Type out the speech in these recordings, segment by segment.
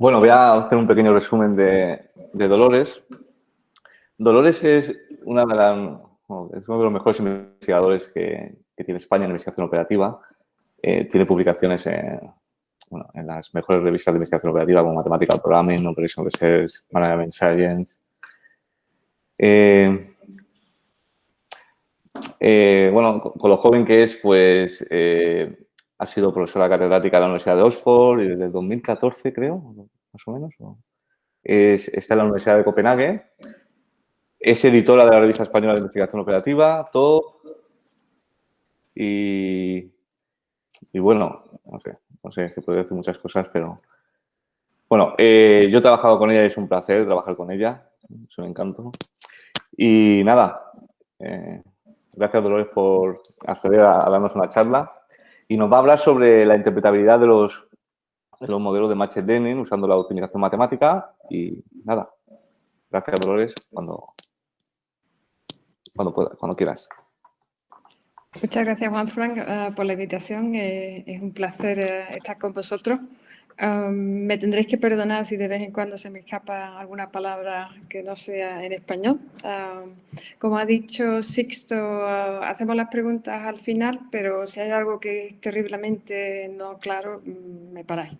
Bueno, voy a hacer un pequeño resumen de, Dolores. Dolores es, uno de los mejores investigadores que, tiene España en investigación operativa. Eh, tiene publicaciones en, las mejores revistas de investigación operativa como Mathematical Programming, Operation Research, Management Science. Eh, eh, bueno, con lo joven que es, pues ha sido profesora catedrática de la Universidad de Oxford y desde 2014, creo, más o menos. está en la Universidad de Copenhague. Es editora de la Revista Española de Investigación Operativa, todo. Y, y bueno, no sé, no sé, se puede decir muchas cosas, pero... Bueno, eh, yo he trabajado con ella y es un placer trabajar con ella. Es un encanto. Y nada, eh, gracias Dolores por acceder a darnos una charla y nos va a hablar sobre la interpretabilidad de los, los modelos de Machine Learning usando la optimización matemática y nada. Gracias, Dolores, cuando, cuando, cuando quieras. Muchas gracias, Juan Frank, eh, por la invitación. Eh, es un placer eh, estar con vosotros. Me tendréis que perdonar si de vez en cuando se me escapa alguna palabra que no sea en español. como ha dicho Sixto, hacemos las preguntas al final, pero si hay algo que es terriblemente no claro, mm, me paráis.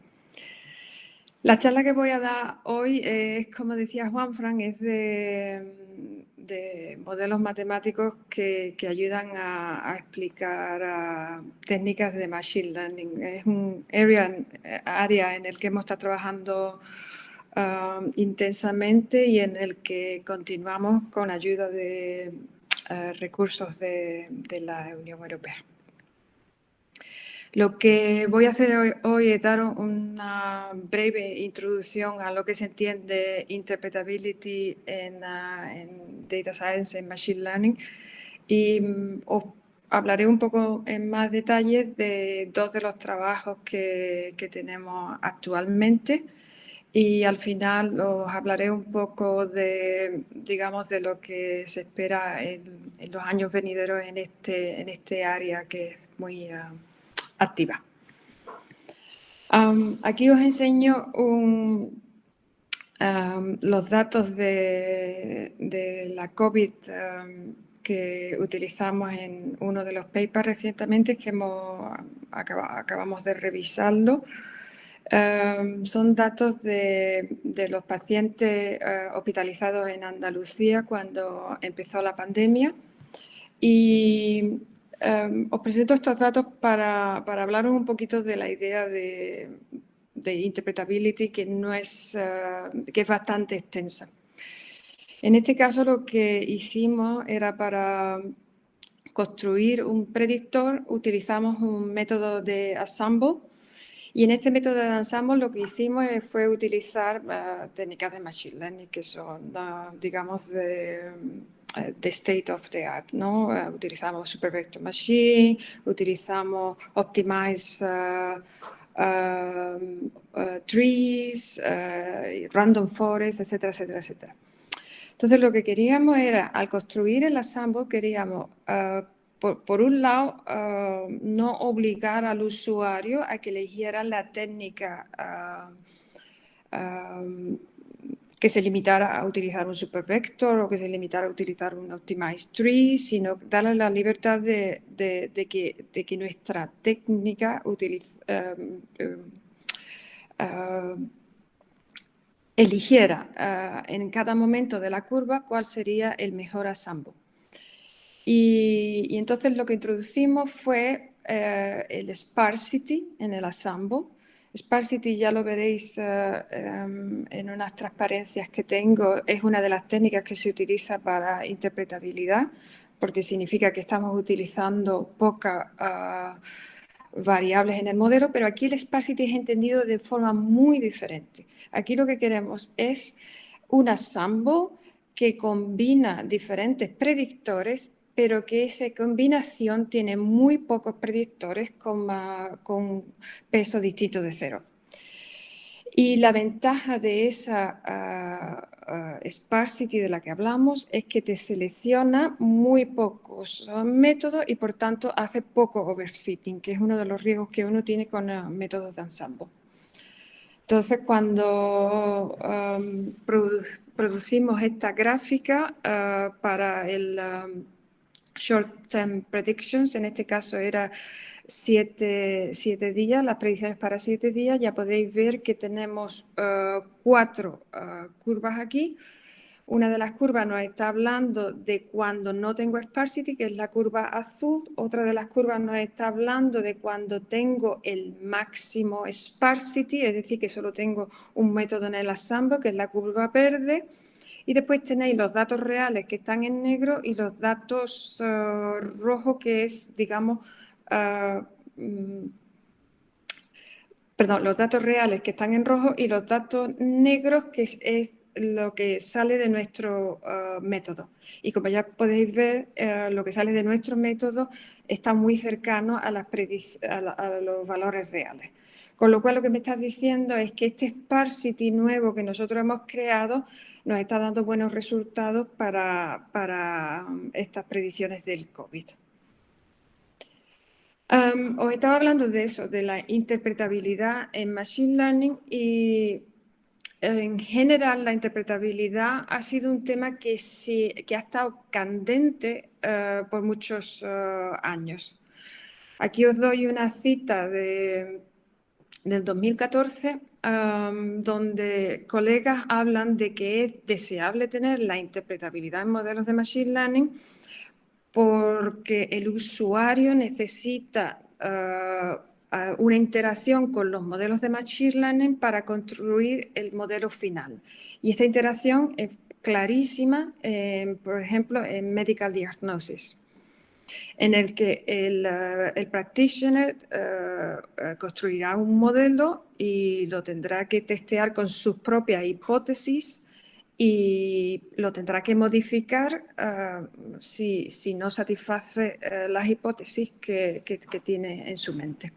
La charla que voy a dar hoy es, como decía Juan Frank, es de de modelos matemáticos que, ayudan a, explicar técnicas de Machine Learning. Es un área, en el que hemos estado trabajando um, intensamente y en el que continuamos con ayuda de uh, recursos de la Unión Europea. Lo que voy a hacer hoy, es dar una breve introducción a lo que se entiende interpretability en, ah, Data Science, en Machine Learning, y mm, os hablaré un poco en más detalle de dos de los trabajos que, tenemos actualmente. Y al final os hablaré un poco de, digamos, de lo que se espera en, los años venideros en este, en este área que es muy... Ah, activa. aquí os enseño los datos de, la COVID que utilizamos en uno de los papers recientemente que acabamos de revisarlo. son datos de, los pacientes eh, hospitalizados en Andalucía cuando empezó la pandemia y Em, os presento estos datos para, para, hablaros un poquito de la idea de, de interpretability que, no es, eh, que es bastante extensa. En este caso lo que hicimos era para construir un predictor, utilizamos un método de ensemble y en este método de ensemble lo que hicimos fue utilizar eh, técnicas de Machine Learning que son, digamos, de eh, the state of the art, ¿no? Uh, utilizamos Super Vector Machine, utilizamos Optimize uh, uh, Trees, Random Forest, etcétera, etcétera, etcétera. Entonces lo que queríamos era, al construir el ensemble, queríamos, por, por, un lado, no obligar al usuario a que eligiera la técnica que se limitara a utilizar un supervector o que se limitara a utilizar un optimized tree, sino darle la libertad de, que, nuestra técnica em, em, em, eligiera eh, en cada momento de la curva cuál sería el mejor asambo. Y, entonces lo que introducimos fue eh, el sparsity en el asambo, Sparsity ya lo veréis eh, em, en unas transparencias que tengo, es una de las técnicas que se utiliza para interpretabilidad, porque significa que estamos utilizando pocas ah, variables en el modelo, pero aquí el sparsity es entendido de forma muy diferente. Aquí lo que queremos es un ensemble que combina diferentes predictores pero que esa combinación tiene muy pocos predictores con, con peso distinto de cero. Y la ventaja de esa ah, ah, sparsity de la que hablamos es que te selecciona muy pocos métodos y por tanto hace poco overfitting, que es uno de los riesgos que uno tiene con métodos de ensemble. Entonces, cuando producimos esta gráfica para el Short Term Predictions, en este caso era siete, días, las predicciones para siete días, ya podéis ver que tenemos uh, cuatro curvas aquí una de las curvas nos está hablando de cuando no tengo sparsity, que es la curva azul. Otra de las curvas nos está hablando de cuando tengo el máximo sparsity, es decir, que solo tengo un método en el assemble, que es la curva verde. Y después tenéis los datos reales que están en negro y los datos uh, rojos, que es, digamos, uh, mm, perdón, los datos reales que están en rojo y los datos negros, que es lo que sale de nuestro uh, método. Y como ya podéis ver, lo que sale de nuestro método está muy cercano a, a, los valores reales. Con lo cual lo que me estás diciendo es que este sparsity nuevo que nosotros hemos creado nos está dando buenos resultados para, para um, estas predicciones del COVID. Um, os estaba hablando de eso, de la interpretabilidad en Machine Learning y en general, la interpretabilidad ha sido un tema que, que ha estado candente eh, por muchos eh, años. Aquí os doy una cita de, del 2014, donde colegas hablan de que es deseable tener la interpretabilidad en modelos de Machine Learning porque el usuario necesita eh, una interacción con los modelos de Machine Learning para construir el modelo final. Y esta interacción es clarísima, por ejemplo, en Medical Diagnosis, en el que el, eh, practitioner eh, eh, construirá un modelo y lo tendrá que testear con sus propias hipótesis y lo tendrá que modificar si, no satisface las hipótesis que tiene en su mente.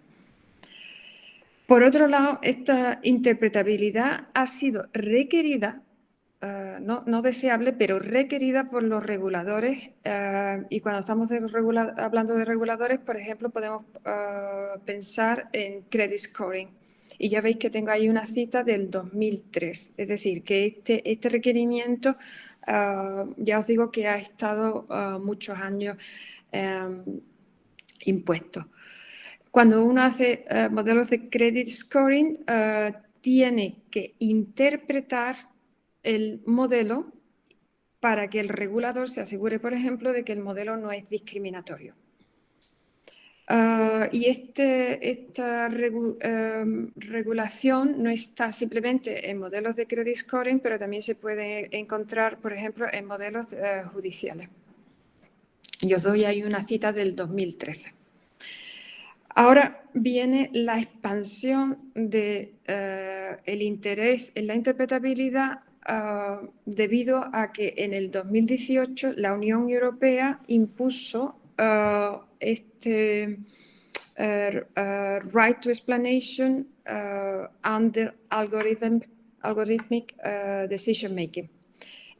Por otro lado, esta interpretabilidad ha sido requerida, eh, no, deseable, pero requerida por los reguladores. Eh, y cuando estamos hablando de reguladores, por ejemplo, podemos eh, pensar en credit scoring. Y ya veis que tengo ahí una cita del 2003. Es decir, que este, este requerimiento, ya os digo que ha estado muchos años impuesto. Cuando uno hace modelos de credit scoring, tiene que interpretar el modelo para que el regulador se asegure, por ejemplo, de que el modelo no es discriminatorio. Eh, y este, esta regulación no está simplemente en modelos de credit scoring, pero también se puede encontrar, por ejemplo, en modelos judiciales. Yo os doy ahí una cita del 2013. Ahora viene la expansión del de, eh, interés en la interpretabilidad ah, debido a que en el 2018 la Unión Europea impuso ah, este eh, eh, right to explanation under algorithmic decision making.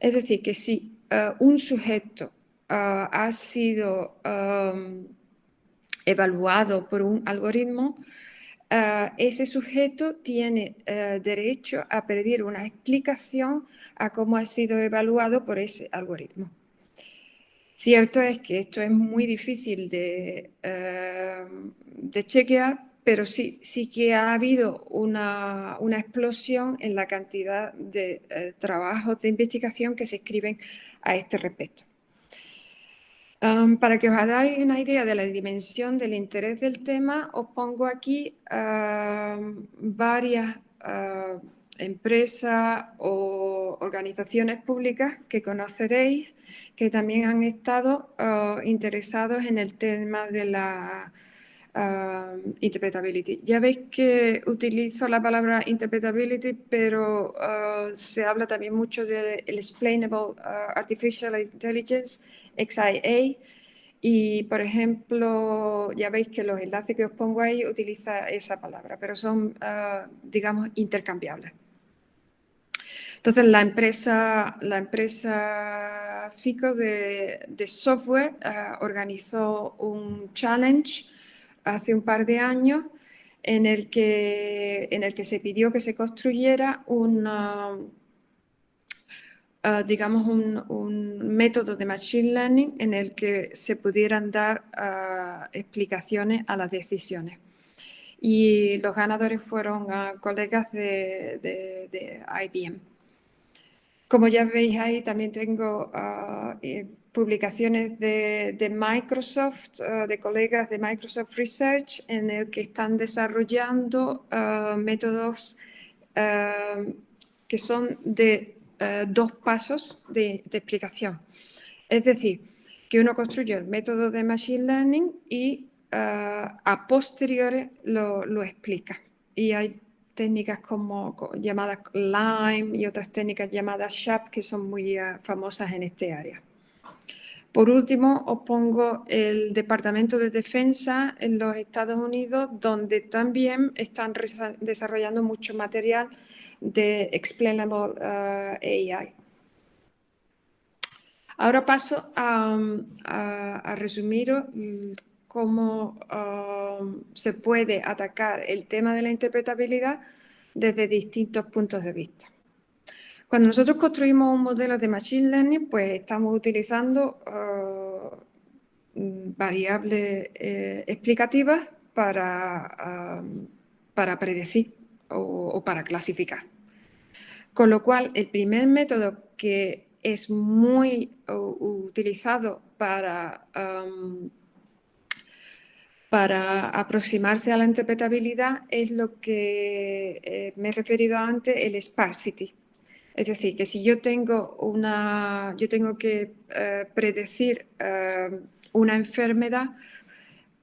Es decir, que si un sujeto ha sido evaluado por un algoritmo, eh, ese sujeto tiene eh, derecho a pedir una explicación a cómo ha sido evaluado por ese algoritmo. Cierto es que esto es muy difícil de, eh, de chequear, pero sí, sí que ha habido una, una explosión en la cantidad de trabajos de investigación que se escriben a este respecto para que os hagáis una idea de la dimensión del interés del tema, os pongo aquí varias empresas o organizaciones públicas que conoceréis que también han estado interesados en el tema de la interpretability. Ya veis que utilizo la palabra interpretability, pero se habla también mucho del explainable artificial intelligence XIA. Y, por ejemplo, ya veis que los enlaces que os pongo ahí utiliza esa palabra, pero son, ah, digamos, intercambiables. Entonces, la empresa, la empresa FICO de, software ah, organizó un challenge hace un par de años en el que, en el que se pidió que se construyera una, ah, digamos, un, método de Machine Learning en el que se pudieran dar ah, explicaciones a las decisiones. Y los ganadores fueron colegas de, de IBM. Como ya veis ahí, también tengo eh, publicaciones de, Microsoft, ah, de colegas de Microsoft Research, en el que están desarrollando ah, métodos que son de dos pasos de, explicación. Es decir, que uno construye el método de Machine Learning y a posteriori lo, lo explica. Y hay técnicas como llamadas Lime y otras técnicas llamadas SHAP que son muy eh, famosas en este área. Por último, os pongo el Departamento de Defensa en los Estados Unidos, donde también están desarrollando mucho material de Explainable eh, AI. Ahora paso a, a, resumir cómo um, se puede atacar el tema de la interpretabilidad desde distintos puntos de vista. Cuando nosotros construimos un modelo de Machine Learning, pues estamos utilizando uh, variables eh, explicativas para, um, para predecir o, para clasificar. Con lo cual, el primer método que es muy utilizado para para aproximarse a la interpretabilidad es lo que eh, me he referido antes, el sparsity. Es decir, que si yo tengo, una, yo tengo que eh, predecir eh, una enfermedad,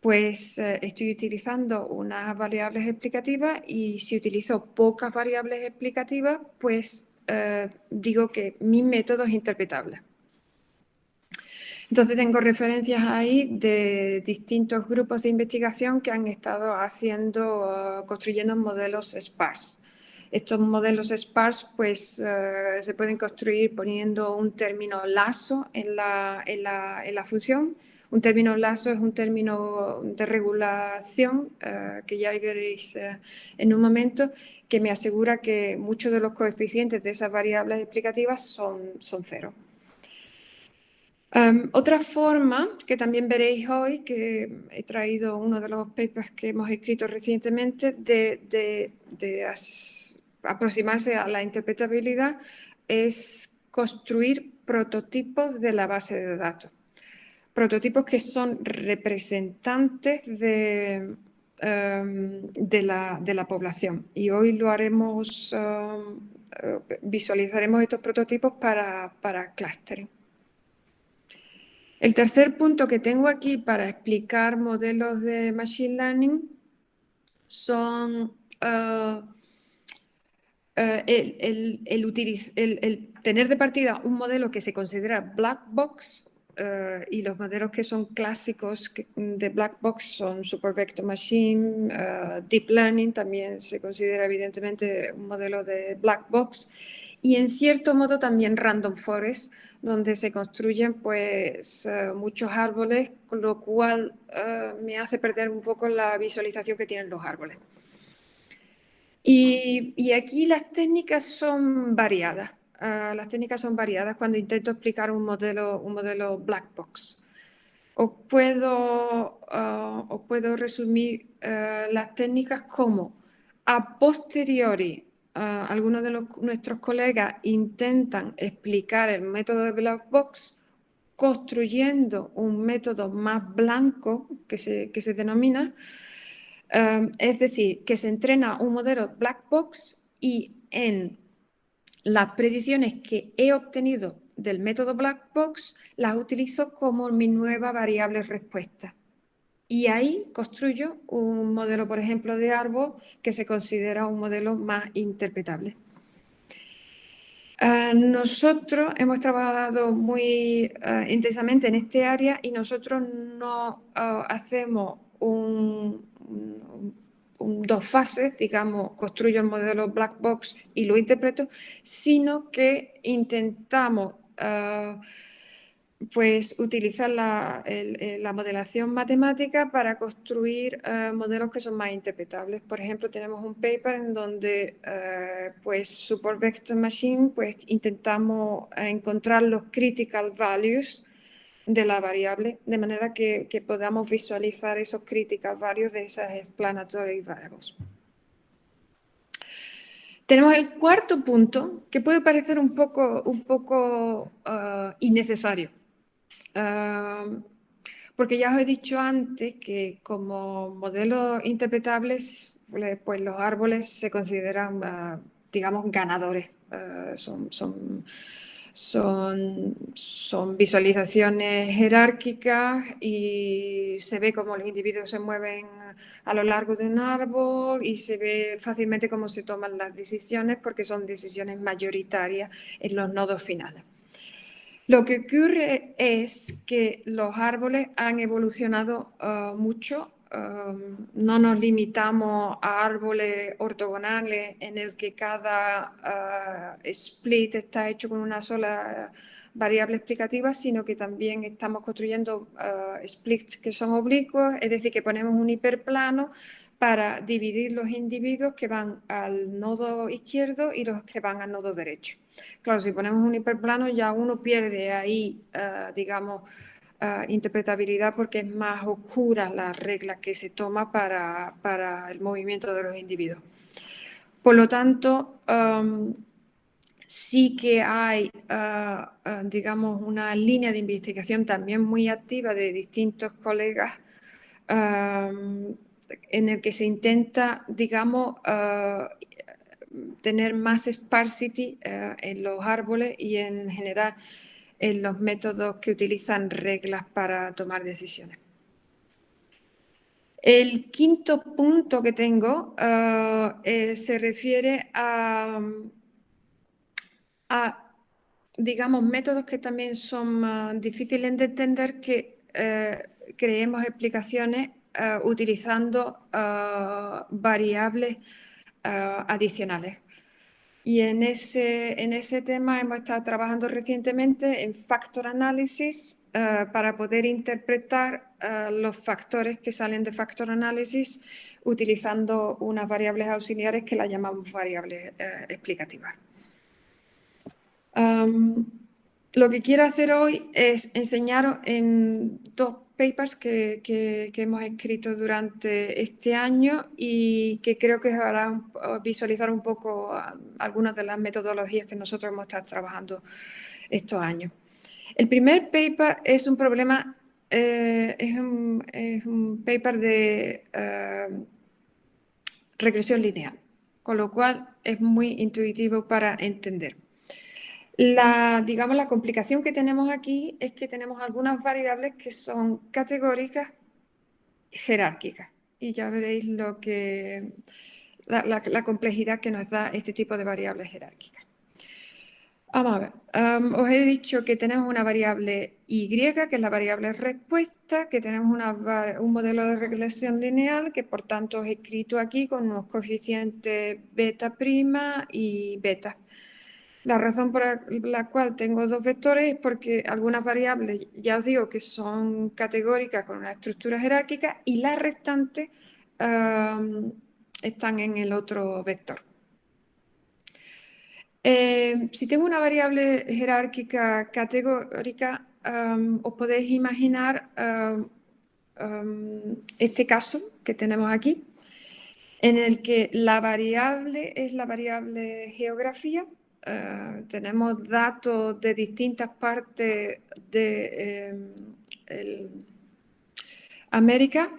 pues estoy utilizando unas variables explicativas y si utilizo pocas variables explicativas, pues digo que mi método es interpretable. Entonces tengo referencias ahí de distintos grupos de investigación que han estado haciendo, uh, construyendo modelos sparse. Estos modelos sparse pues, se pueden construir poniendo un término lazo en la, en la, en la función. Un término lazo es un término de regulación uh, que ya veréis en un momento que me asegura que muchos de los coeficientes de esas variables explicativas son, son cero. Em, otra forma que también veréis hoy, que he traído uno de los papers que hemos escrito recientemente, de, aproximarse a la interpretabilidad, es construir prototipos de la base de datos. Prototipos que son representantes de, em, de, la, población. Y hoy lo haremos, em, eh, visualizaremos estos prototipos para, para clustering. El tercer punto que tengo aquí para explicar modelos de Machine Learning son uh, uh, el, tener de partida un modelo que se considera black box uh, y los modelos que son clásicos de black box son Super Vector Machine, Deep Learning también se considera evidentemente un modelo de black box y en cierto modo también Random Forest donde se construyen pues eh, muchos árboles, con lo cual eh, me hace perder un poco la visualización que tienen los árboles. Y, aquí las técnicas son variadas. Eh, las técnicas son variadas cuando intento explicar un modelo, un modelo black box. Os puedo, os puedo resumir las técnicas como a posteriori algunos de nuestros colegas intentan explicar el método de Black Box construyendo un método más blanco que se, que se denomina, um, es decir, que se entrena un modelo Black Box y en las predicciones que he obtenido del método Black Box las utilizo como mi nueva variable respuesta. Y ahí construyo un modelo, por ejemplo, de árbol que se considera un modelo más interpretable. Ah, nosotros hemos trabajado muy ah, intensamente en este área y nosotros no ah, hacemos un, dos fases, digamos, construyo el modelo black box y lo interpreto, sino que intentamos pues utilizar la, modelación matemática para construir modelos que son más interpretables. Por ejemplo, tenemos un paper en donde, pues, Support Vector Machine, pues, intentamos encontrar los critical values de la variable, de manera que, podamos visualizar esos critical values de esas explanatory variables. Tenemos el cuarto punto, que puede parecer un poco, un poco uh, innecesario. Uh, porque ya os he dicho antes que como modelos interpretables, pues los árboles se consideran, uh, digamos, ganadores. son son, son visualizaciones jerárquicas y se ve cómo los individuos se mueven a lo largo de un árbol y se ve fácilmente cómo se toman las decisiones porque son decisiones mayoritarias en los nodos finales. Lo que ocurre es que los árboles han evolucionado uh, mucho No nos limitamos a árboles ortogonales en el que cada uh, split está hecho con una sola variable explicativa, sino que también estamos construyendo uh, splits que son oblicuos, es decir, que ponemos un hiperplano para dividir los individuos que van al nodo izquierdo y los que van al nodo derecho. Claro, si ponemos un hiperplano ya uno pierde ahí, uh, digamos, interpretabilidad porque es más oscura la regla que se toma para, para el movimiento de los individuos. Por lo tanto, sí que hay, uh, uh, digamos, una línea de investigación también muy activa de distintos colegas en el que se intenta, digamos, tener más sparsity en los árboles y en general en los métodos que utilizan reglas para tomar decisiones. El quinto punto que tengo eh, eh, se refiere a, digamos, métodos que también son eh, difíciles de entender que creemos explicaciones utilizando variables adicionales. Y en ese, en ese tema hemos estado trabajando recientemente en factor análisis eh, para poder interpretar eh, los factores que salen de factor análisis utilizando unas variables auxiliares que las llamamos variables eh, explicativas. lo que quiero hacer hoy es enseñaros en dos papers que, hemos escrito durante este año y que creo que os hará visualizar un poco algunas de las metodologías que nosotros hemos estado trabajando estos años. El primer paper es un problema, eh, es, un, paper de eh, regresión lineal, con lo cual es muy intuitivo para entender. La, digamos, la complicación que tenemos aquí es que tenemos algunas variables que son categóricas jerárquicas. Y ya veréis lo que, la, complejidad que nos da este tipo de variables jerárquicas. Vamos a ver. os he dicho que tenemos una variable Y, que es la variable respuesta, que tenemos un modelo de regresión lineal, que por tanto he escrito aquí con unos coeficientes beta prima y beta. La razón por la cual tengo dos vectores es porque algunas variables, ya os digo que son categóricas con una estructura jerárquica y las restantes están en el otro vector. Eh, si tengo una variable jerárquica categórica, os podéis imaginar este caso que tenemos aquí, en el que la variable es la variable geografía eh, tenemos datos de distintas partes de eh, América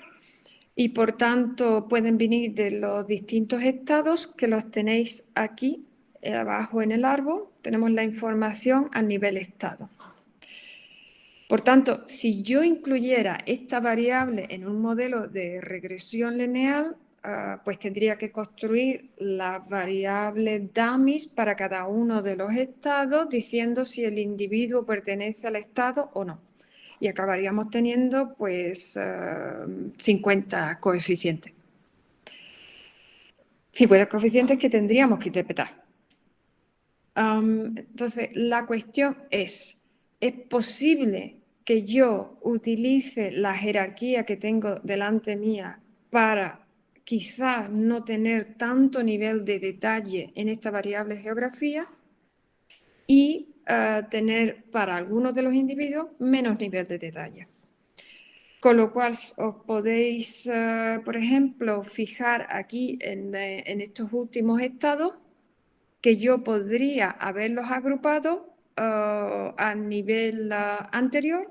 y por tanto pueden venir de los distintos estados que los tenéis aquí eh, abajo en el árbol. Tenemos la información a nivel estado. Por tanto, si yo incluyera esta variable en un modelo de regresión lineal, Ah, pues tendría que construir las variables dummies para cada uno de los estados diciendo si el individuo pertenece al estado o no. Y acabaríamos teniendo pues 50 ah, coeficientes. 50 coeficientes que tendríamos que interpretar. entonces, la cuestión es, es posible que yo utilice la jerarquía que tengo delante mía para quizás no tener tanto nivel de detalle en esta variable geografía y eh, tener para algunos de los individuos menos nivel de detalle. Con lo cual os podéis, eh, por ejemplo, fijar aquí en, eh, en, estos últimos estados que yo podría haberlos agrupado a nivel anterior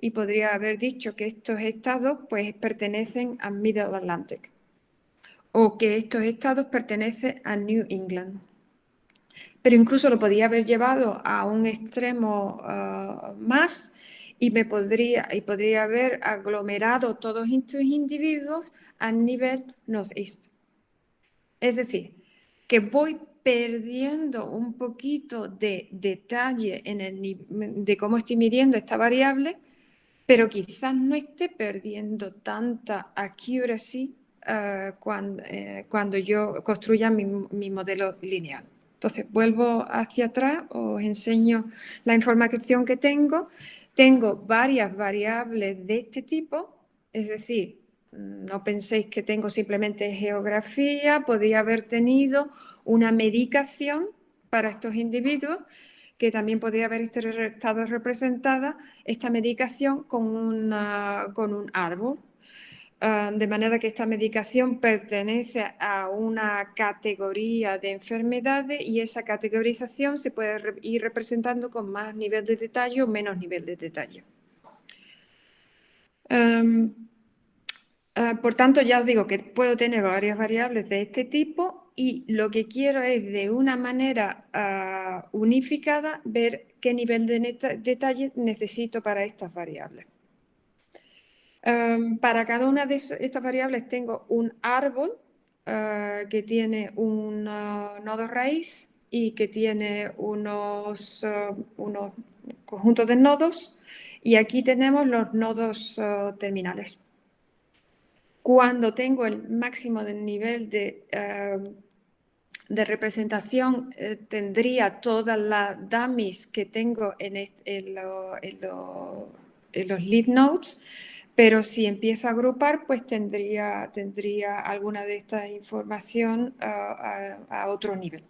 y podría haber dicho que estos estados pues, pertenecen a Middle Atlantic o que estos estados pertenecen a New England. Pero incluso lo podría haber llevado a un extremo uh, más y me podría, y podría haber aglomerado todos estos individuos a nivel northeast. Es decir, que voy perdiendo un poquito de detalle en el, de cómo estoy midiendo esta variable, pero quizás no esté perdiendo tanta accuracy uh, cuando, eh, cuando, yo construya mi, mi, modelo lineal. Entonces, vuelvo hacia atrás, os enseño la información que tengo. Tengo varias variables de este tipo, es decir, no penséis que tengo simplemente geografía, podría haber tenido una medicación para estos individuos que también podría haber estado representada esta medicación con, una, con un árbol. Ah, de manera que esta medicación pertenece a una categoría de enfermedades y esa categorización se puede ir representando con más nivel de detalle o menos nivel de detalle. Ah, por tanto, ya os digo que puedo tener varias variables de este tipo y lo que quiero es de una manera ah, unificada ver qué nivel de detalle necesito para estas variables. Para cada una de estas variables tengo un árbol ah, que tiene un nodo raíz y que tiene unos, unos conjuntos de nodos y aquí tenemos los nodos terminales. Cuando tengo el máximo del nivel de, eh, de representación, eh, tendría todas las dummies que tengo en, en, los leaf nodes, pero si empiezo a agrupar, pues tendría, tendría alguna de esta información eh, a otro nivel.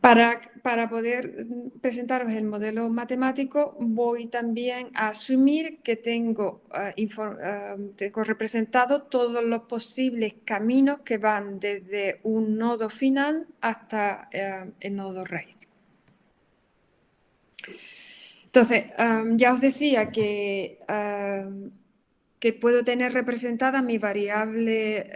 Para, para, poder presentaros el modelo matemático, voy también a asumir que tengo, uh, tengo representado todos los posibles caminos que van desde un nodo final hasta el nodo raíz. Entonces, ya os decía que, que puedo tener representada mi variable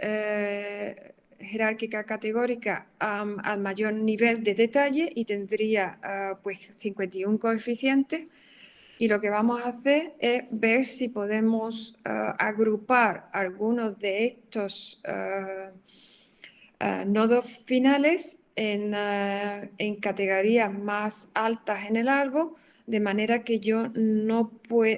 jerárquica categórica al mayor nivel de detalle y tendría ah, pues 51 coeficientes. Y lo que vamos a hacer es ver si podemos ah, agrupar algunos de estos ah, nodos finales en, en, categorías más altas en el árbol, de manera que yo no,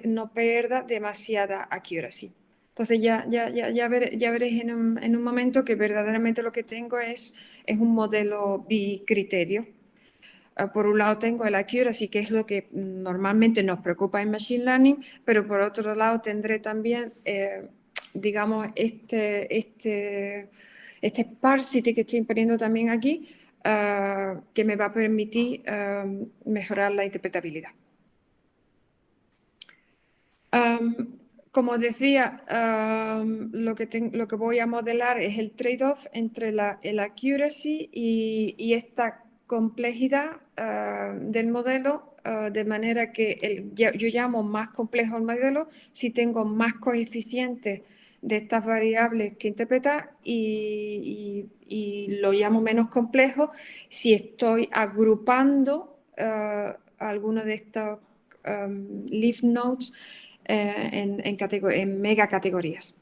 no pierda demasiada accuracy. Entonces ya, ya, ya, ya, veréis en un, momento que verdaderamente lo que tengo es, es un modelo bicriterio. Ah, por un lado tengo el accuracy, que es lo que normalmente nos preocupa en Machine Learning, pero por otro lado tendré también, eh, digamos, este, este, este sparsity que estoy imponiendo también aquí, ah, que me va a permitir ah, mejorar la interpretabilidad. Como decía, lo, que lo, que voy a modelar es el trade-off entre la el accuracy y, esta complejidad del modelo, de manera que yo, llamo más complejo el modelo si tengo más coeficientes de estas variables que interpretar y, lo llamo menos complejo si estoy agrupando algunos de estos leaf nodes eh, en, en, mega categorías.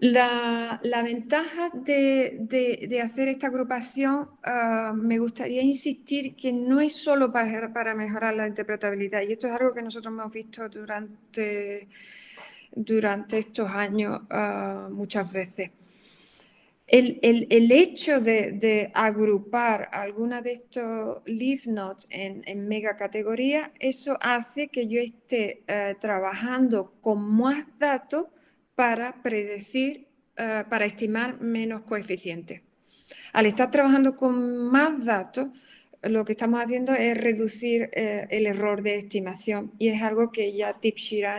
La, ventaja de, hacer esta agrupación, ah, me gustaría insistir que no es solo para, para, mejorar la interpretabilidad, y esto es algo que nosotros hemos visto durante, durante estos años ah, muchas veces. el, hecho de, agrupar alguna de estos leaf nodes en, en mega categoría, eso hace que yo esté eh, trabajando con más datos para predecir, eh, para estimar menos coeficientes. Al estar trabajando con más datos, lo que estamos haciendo es reducir eh, el error de estimación y es algo que ya Tip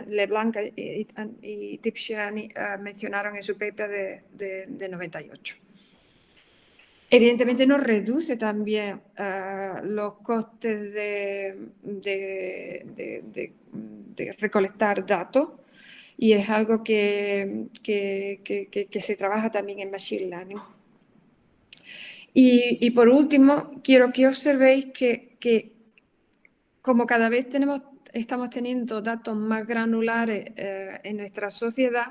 Leblanc y, y Tip Shirani eh, mencionaron en su paper de, 98. Evidentemente nos reduce también eh, los costes de, recolectar datos y es algo que, que se trabaja también en Machine Learning. Y, por último, quiero que observéis que, como cada vez tenemos, estamos teniendo datos más granulares eh, en nuestra sociedad,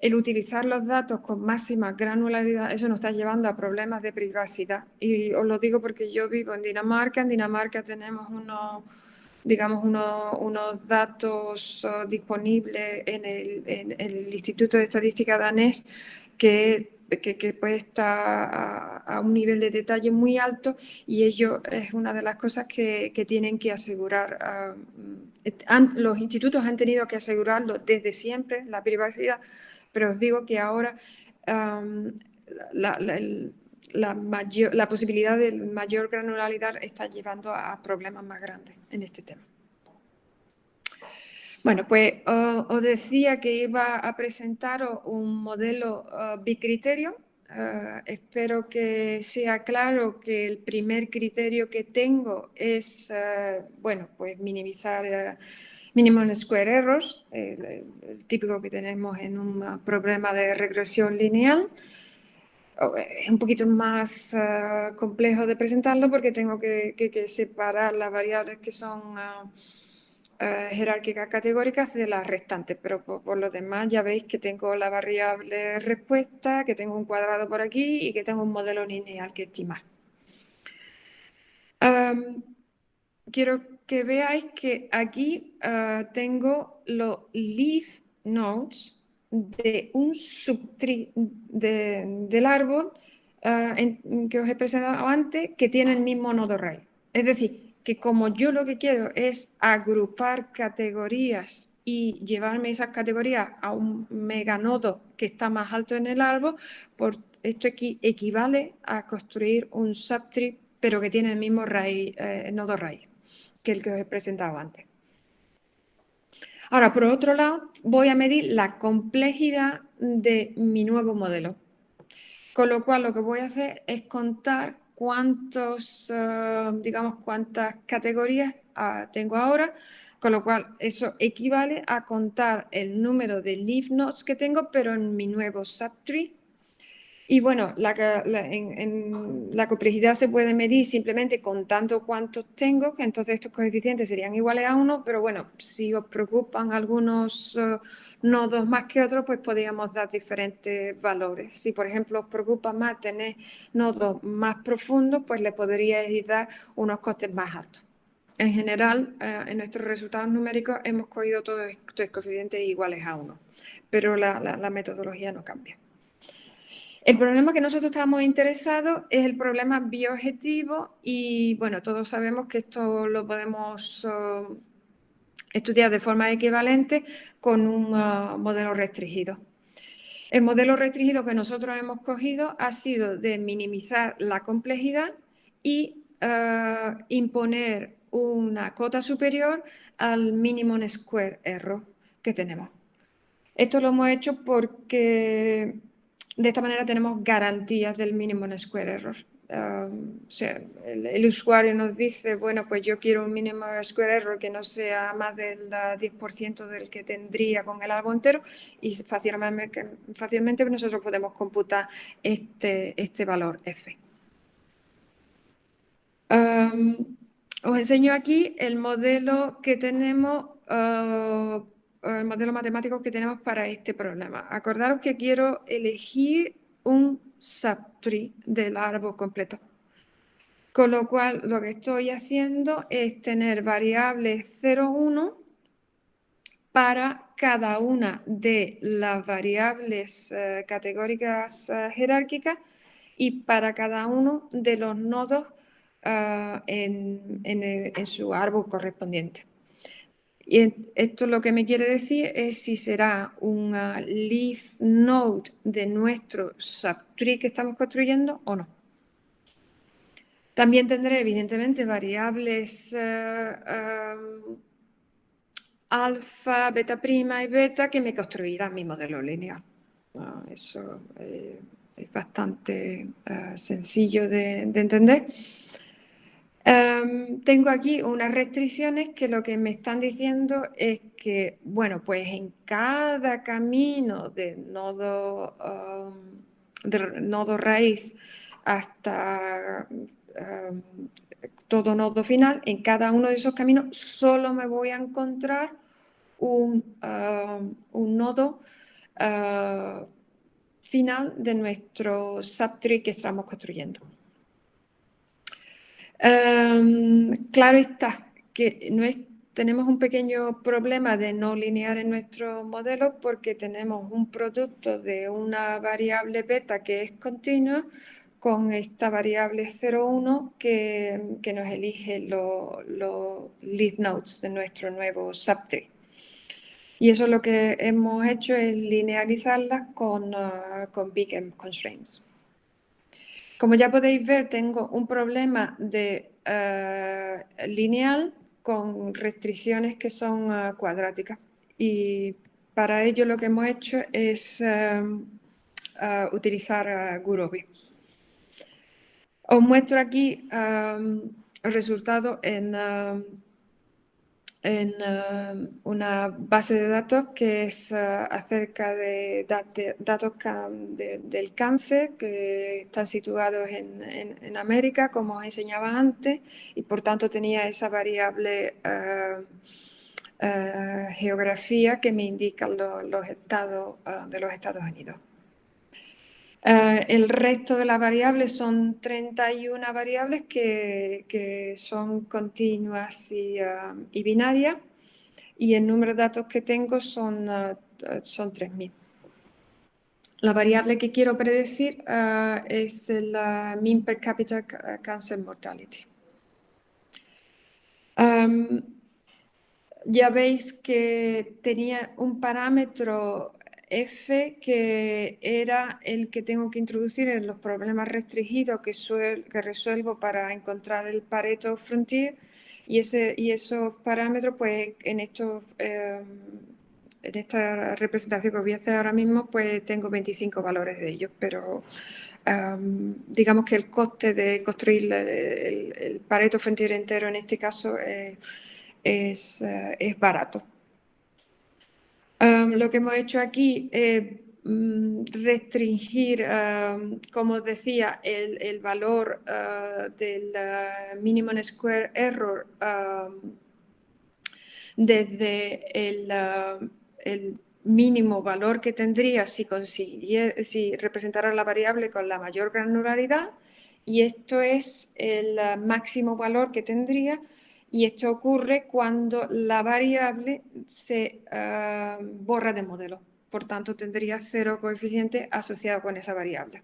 el utilizar los datos con máxima granularidad, eso nos está llevando a problemas de privacidad. Y os lo digo porque yo vivo en Dinamarca, en Dinamarca tenemos unos digamos, unos datos oh, disponibles en el, en el, Instituto de Estadística danés que que, puede estar a, un nivel de detalle muy alto y ello es una de las cosas que, tienen que asegurar. Ah, los institutos han tenido que asegurarlo desde siempre, la privacidad, pero os digo que ahora la, mayor, la posibilidad de mayor granularidad está llevando a problemas más grandes en este tema. Bueno, pues os decía que iba a presentar un modelo bicriterio. Uh, espero que sea claro que el primer criterio que tengo es, uh, bueno, pues minimizar uh, minimum square errors, el, típico que tenemos en un problema de regresión lineal. Es un poquito más complejo de presentarlo porque tengo que, que separar las variables que son eh, jerárquicas categóricas de las restantes, pero por, lo demás ya veis que tengo la variable respuesta, que tengo un cuadrado por aquí y que tengo un modelo lineal que estimar. quiero que veáis que aquí uh, tengo los leaf nodes de un subtree del árbol uh, que os he presentado antes que tiene el mismo nodo raíz. Es decir, que como yo lo que quiero es agrupar categorías y llevarme esas categorías a un meganodo que está más alto en el árbol, por esto equivale a construir un subtree, pero que tiene el mismo eh, nodo raíz que el que os he presentado antes. Ahora, por otro lado, voy a medir la complejidad de mi nuevo modelo. Con lo cual, lo que voy a hacer es contar cuántos, eh, digamos, cuántas categorías ah, tengo ahora, con lo cual eso equivale a contar el número de leaf nodes que tengo, pero en mi nuevo subtree y bueno, la, la complejidad se puede medir simplemente contando cuántos tengo, entonces estos coeficientes serían iguales a 1, pero bueno, si os preocupan algunos eh, nodos más que otros, pues podríamos dar diferentes valores. Si por ejemplo os preocupa más tener nodos más profundos, pues le podríais dar unos costes más altos. En general, eh, en nuestros resultados numéricos hemos cogido todos estos coeficientes iguales a 1, pero la metodología no cambia. El problema que nosotros estamos interesados es el problema bioobjetivo y bueno, todos sabemos que esto lo podemos estudiar de forma equivalente con un uh, modelo restringido. El modelo restringido que nosotros hemos cogido ha sido de minimizar la complejidad y uh, imponer una cota superior al minimum square error que tenemos. Esto lo hemos hecho porque de esta manera tenemos garantías del mínimo en square error. Um, el, usuario nos dice, bueno, pues yo quiero un mínimo square error que no sea más del 10% del que tendría con el árbol entero y fácilmente, nosotros podemos computar este, este valor f. Um, os enseño aquí el modelo que tenemos uh, el modelo matemático que tenemos para este problema. Acordaros que quiero elegir un subtree del árbol completo. Con lo cual, lo que estoy haciendo es tener variables 0, 1 para cada una de las variables eh, categóricas eh, jerárquicas y para cada uno de los nodos eh, en, su árbol correspondiente. Y esto lo que me quiere decir es si será una leaf node de nuestro subtree que estamos construyendo o no. También tendré, evidentemente, variables alfa, beta prima y beta que me construirá mi modelo lineal. Ah, eso eh, es bastante sencillo de, entender. Em, tengo aquí unas restricciones que lo que me están diciendo es que, bueno, pues en cada camino de nodo, um, de nodo raíz hasta um, todo nodo final, en cada uno de esos caminos solo me voy a encontrar un, un nodo uh, final de nuestro subtree que estamos construyendo. Um, claro está que no tenemos un pequeño problema de no linear en nuestro modelo porque tenemos un producto de una variable beta que es continua con esta variable 0,1 que, que, nos elige los leaf nodes de nuestro nuevo subtree. Y eso lo que hemos hecho es linealizarlas con, uh, con big M constraints. Como ya podéis ver, tengo un problema de uh, lineal con restricciones que son uh, cuadráticas. Y para ello lo que hemos hecho es um, utilizar Gurobi. Os muestro aquí el resultado en, en um, una base de datos que es uh, acerca de datos del cáncer que están situados en, América, como os enseñaba antes, y por tanto tenía esa variable uh, geografía que me indica los estados de los Estados Unidos. Eh, el resto de las variables son 31 variables que, son continuas um, y, binarias y el número de datos que tengo son, uh, son 3.000. La variable que quiero predecir uh, es la mean per capita cancer mortality. Um, ya veis que tenía un parámetro F, que era el que tengo que introducir en los problemas restringidos que, resuelvo para encontrar el Pareto Frontier. Y, ese, y esos parámetros, pues en, estos, em, en esta representación que voy a hacer ahora mismo, pues tengo 25 valores de ellos, pero em, digamos que el coste de construir el, Pareto Frontier entero en este caso eh, es, eh, es barato lo que hemos hecho aquí es mm, restringir, como os decía, el, valor ah, del uh, minimum square error desde el, el, mínimo valor que tendría si, si representara la variable con la mayor granularidad y esto es el máximo valor que tendría y esto ocurre cuando la variable se ah, borra de modelo. Por tanto, tendría cero coeficiente asociado con esa variable.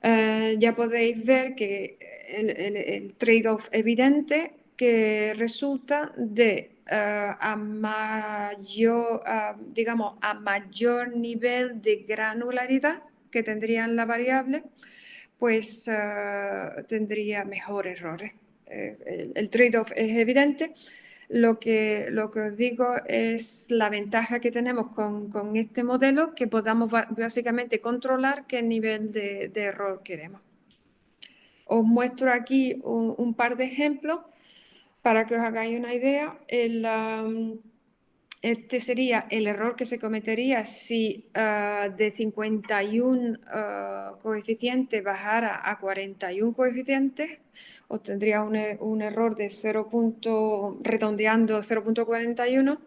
Ah, ya podéis ver que el, trade-off evidente que resulta de ah, a mayor, digamos, a mayor nivel de granularidad que tendría la variable, pues tendría mejores errores. Eh, el, trade-off es evidente. Lo que, lo que os digo es la ventaja que tenemos con, con este modelo, que podamos básicamente controlar qué nivel de, error queremos. Os muestro aquí un, par de ejemplos para que os hagáis una idea. Um, este sería el error que se cometería si uh, de 51 uh, coeficientes bajara a 41 coeficientes obtendría un, e, un error de 0. redondeando 0.41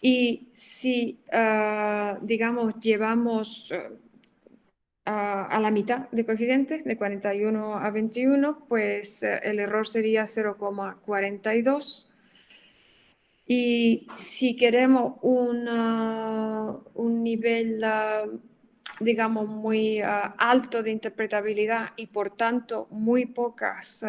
y si, uh, digamos, llevamos uh, a la mitad de coeficientes, de 41 a 21, pues uh, el error sería 0,42 Y si queremos un nivel, digamos, muy alto de interpretabilidad y por tanto muy pocas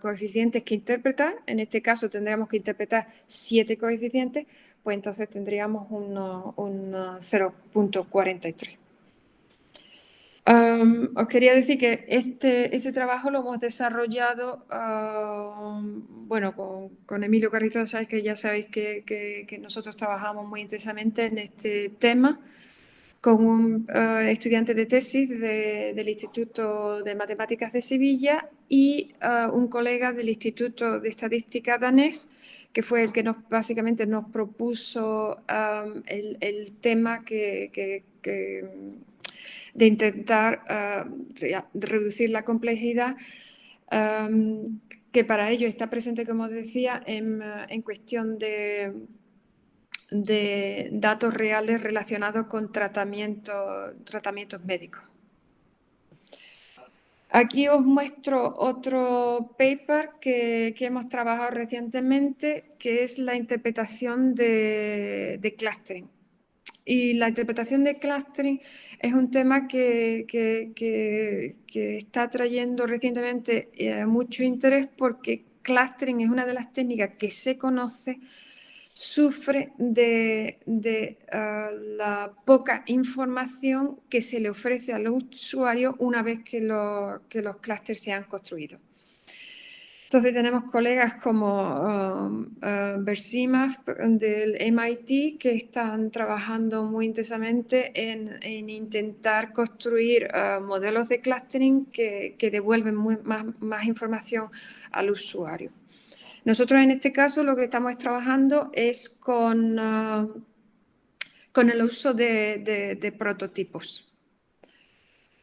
coeficientes que interpretar, en este caso tendríamos que interpretar siete coeficientes, pues entonces tendríamos un, 0.43. os quería decir que este, este trabajo lo hemos desarrollado, bueno, con, Emilio Carrizosa, que ya sabéis que, nosotros trabajamos muy intensamente en este tema, con un eh, estudiante de tesis del Instituto de Matemáticas de Sevilla y eh, un colega del Instituto de Estadística danés, que fue el que nos, básicamente nos propuso um, el, tema que, de intentar uh, reducir la complejidad, um, que para ello está presente, como decía, en cuestión de, de, datos reales relacionados con tratamiento, tratamientos médicos. Aquí os muestro otro paper que, hemos trabajado recientemente, que es la interpretación de, clustering. Y la interpretación de clustering es un tema que, está trayendo recientemente eh, mucho interés porque clustering es una de las técnicas que se conoce sufre de, ah, la poca información que se le ofrece al usuario una vez que, que los clústeres se han construido. Entonces tenemos colegas como uh, del MIT que están trabajando muy intensamente en, intentar construir modelos de clustering que, devuelven más información al usuario. Nosotros en este caso lo que estamos trabajando es con, ah, con el uso de, prototipos.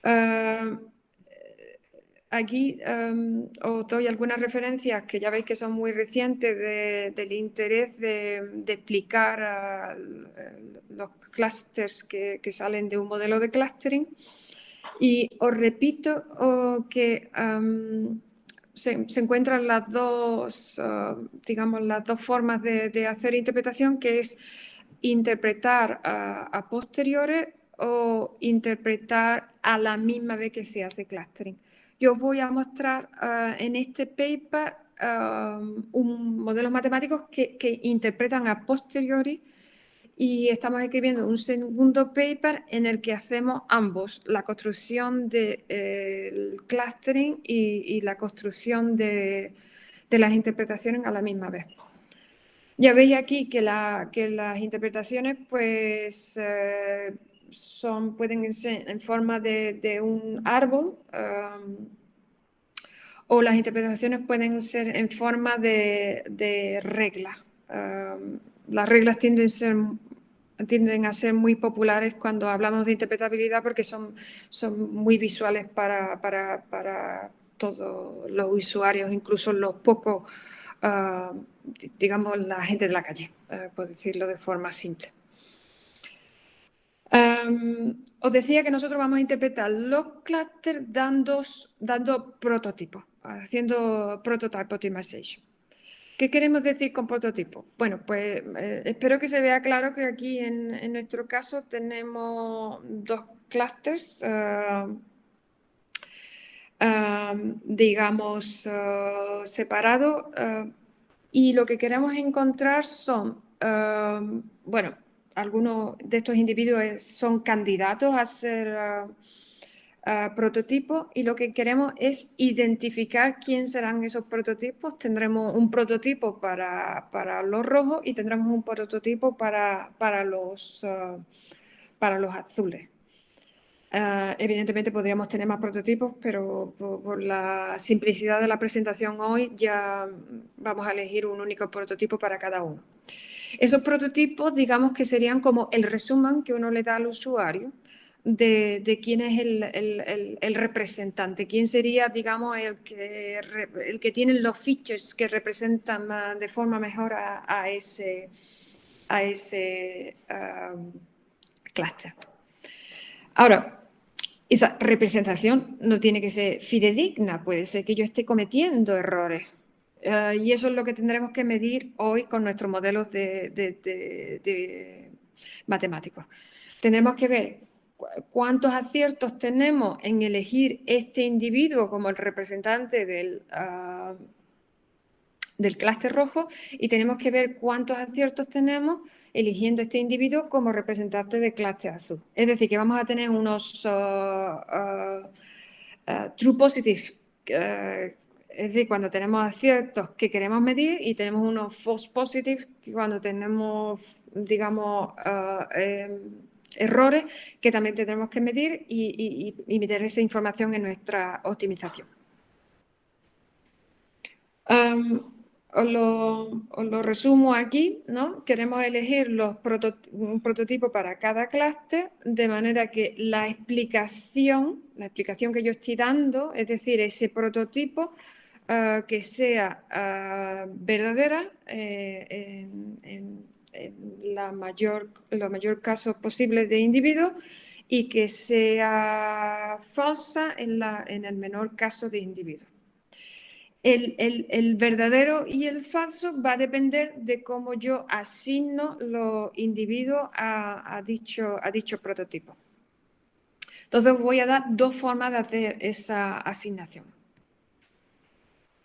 Ah, aquí os doy algunas referencias que ya veis que son muy recientes del interés de, explicar los clusters que, salen de un modelo de clustering. Y os repito que se, encuentran las dos, ah, digamos, las dos formas de, hacer interpretación, que es interpretar a, posteriores o interpretar a la misma vez que se hace clustering. Yo voy a mostrar ah, en este paper ah, un modelos matemáticos que, que interpretan a posteriori y estamos escribiendo un segundo paper en el que hacemos ambos, la construcción del eh, clustering y, la construcción de, las interpretaciones a la misma vez. Ya veis aquí que, las interpretaciones pues, eh, son, pueden ser en forma de, un árbol o las interpretaciones pueden ser en forma de, regla. Um, las reglas tienden a, ser, tienden a ser muy populares cuando hablamos de interpretabilidad porque son, son muy visuales para, para, todos los usuarios, incluso los pocos, ah, digamos, la gente de la calle, eh, por decirlo de forma simple. os decía que nosotros vamos a interpretar los clusters dando, dando prototipos, haciendo prototype optimization. ¿Qué queremos decir con prototipo? Bueno, pues eh, espero que se vea claro que aquí en, nuestro caso tenemos dos clusters, eh, eh, digamos, separados y lo que queremos encontrar son, bueno, algunos de estos individuos son candidatos a ser prototipos y lo que queremos es identificar quién serán esos prototipos. Tendremos un prototipo para, para los rojos y tendremos un prototipo para, para, los, ah, para los azules. Ah, evidentemente podríamos tener más prototipos, pero por, la simplicidad de la presentación hoy ya vamos a elegir un único prototipo para cada uno. Esos prototipos, digamos que serían como el resumen que uno le da al usuario de, quién es el, representante, quién sería, digamos, el que, el que tiene los features que representan de forma mejor a, ese, a ese um, cluster. Ahora, esa representación no tiene que ser fidedigna, puede ser que yo esté cometiendo errores. Eh, y eso es lo que tendremos que medir hoy con nuestros modelos de, matemáticos. Tendremos que ver cuántos aciertos tenemos en elegir este individuo como el representante del, uh, del clúster rojo y tenemos que ver cuántos aciertos tenemos eligiendo este individuo como representante del clúster azul. Es decir, que vamos a tener unos uh, true positive, es decir, cuando tenemos aciertos que queremos medir y tenemos unos false positive cuando tenemos, digamos, em, errores que también tendremos que medir y meter esa información en nuestra optimización. Os lo, resumo aquí, ¿no? Queremos elegir los un prototipo para cada clúster de manera que la explicación, la explicación que yo estoy dando, es decir, ese prototipo ah, que sea ah, verdadera eh, en, la mayor, los mayor casos posibles de individuos y que sea falsa en, la, en el menor caso de individuos el, verdadero y el falso va a depender de cómo yo asigno los individuos a, dicho, a dicho prototipo. Entonces voy a dar dos formas de hacer esa asignación.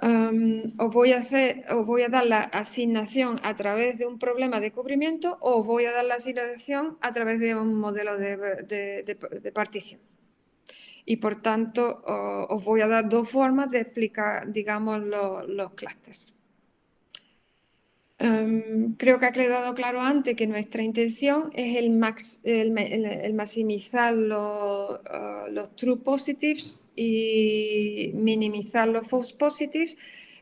Os, voy a os dar la asignación a través de un problema de cubrimiento o voy a dar la asignación a través de un modelo de partición y por tanto os voy a dar dos formas de explicar, digamos, los clústeres. Em, creo que ha quedado claro antes que nuestra intención es el, max, el, maximizar los, uh, los, true positives y minimizar los false positives,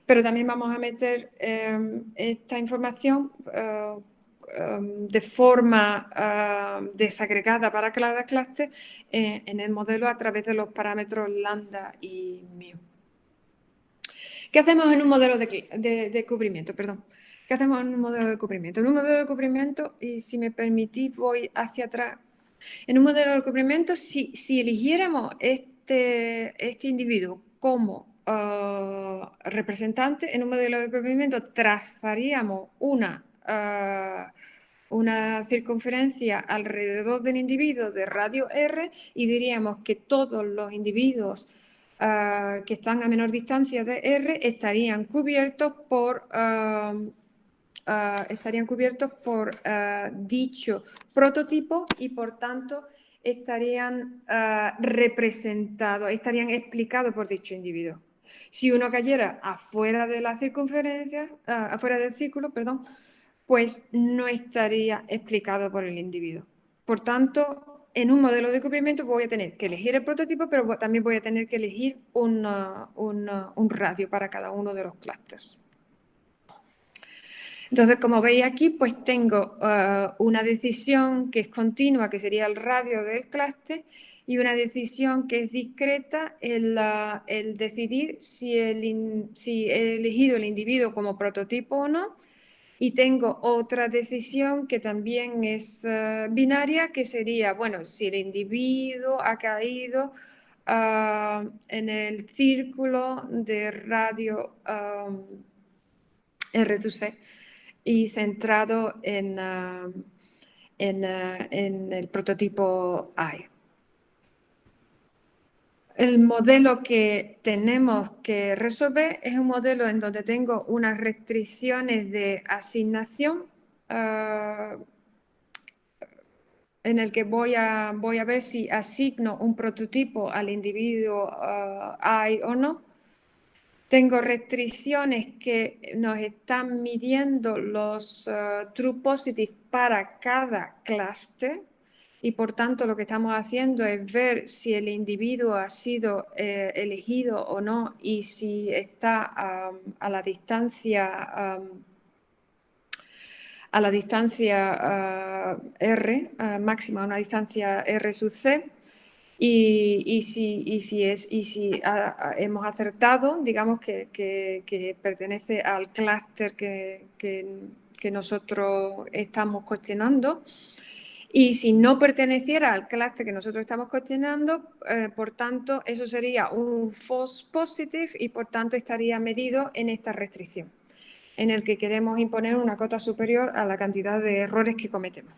pero también vamos a meter em, esta información uh, Um, de forma um, desagregada para cada clase eh, en el modelo a través de los parámetros lambda y mu. ¿Qué hacemos en un modelo de, cubrimiento? Perdón. ¿Qué hacemos en un modelo de cubrimiento? En un modelo de cubrimiento, y si me permitís voy hacia atrás, en un modelo de cubrimiento, si, eligiéramos este, este individuo como uh, representante, en un modelo de cubrimiento trazaríamos una una circunferencia alrededor del individuo de radio R y diríamos que todos los individuos ah, que están a menor distancia de R estarían cubiertos por, ah, estarían cubiertos por dicho prototipo y por tanto estarían representados, estarían explicados por dicho individuo. Si uno cayera afuera de la circunferencia, afuera del círculo, perdón, pues no estaría explicado por el individuo. Por tanto, en un modelo de cubrimiento voy a tener que elegir el prototipo, pero también voy a tener que elegir un radio para cada uno de los clústeres. Entonces, como veis aquí, pues tengo uh, una decisión que es continua, que sería el radio del clúster, y una decisión que es discreta, el, uh, decidir si, he elegido el individuo como prototipo o no, y tengo otra decisión que también es eh, binaria, que sería, bueno, si el individuo ha caído ah, en el círculo de radio um, y centrado en, ah, en, ah, en el prototipo AI. El modelo que tenemos que resolver es un modelo en donde tengo unas restricciones de asignación ah, en el que voy a, voy a ver si asigno un prototipo al individuo ah, o no. Tengo restricciones que nos están midiendo los ah, true positives para cada cluster y por tanto lo que estamos haciendo es ver si el individuo ha sido eh, elegido o no y si está a la distancia a la distancia ah, R, máxima, una distancia R sub C, y, si, es, y si hemos acertado, digamos que, pertenece al clúster que, que, nosotros estamos cuestionando, Y si no perteneciera al clúster que nosotros estamos cuestionando, eh, por tanto, eso sería un false positive y por tanto estaría medido en esta restricción, en el que queremos imponer una cota superior a la cantidad de errores que cometemos.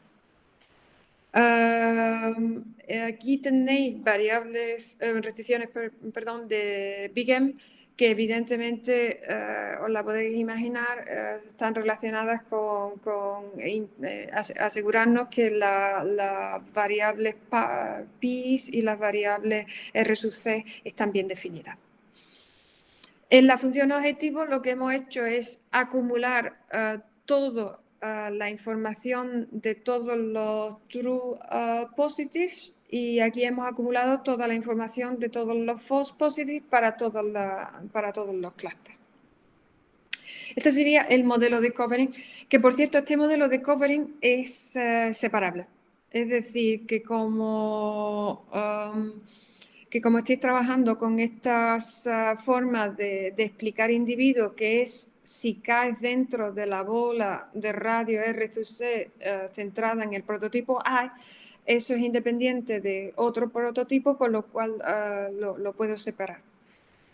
Aquí tenéis variables, eh, restricciones, perdón, de Big M que evidentemente, eh, os la podéis imaginar, eh, están relacionadas con, eh, asegurarnos que las variables pi y las variables R sub C están bien definidas. En la función objetivo lo que hemos hecho es acumular la información de todos los true positives y aquí hemos acumulado toda la información de todos los false positives para, todos para todos los clústeres. Este sería el modelo de covering, que por cierto este modelo de covering es eh, separable. Es decir, que como, que como estáis trabajando con estas uh, formas de, explicar individuos, que es si caes dentro de la bola de radio R2C uh, centrada en el prototipo A, eso es independiente de otro prototipo, con lo cual ah, lo, puedo separar,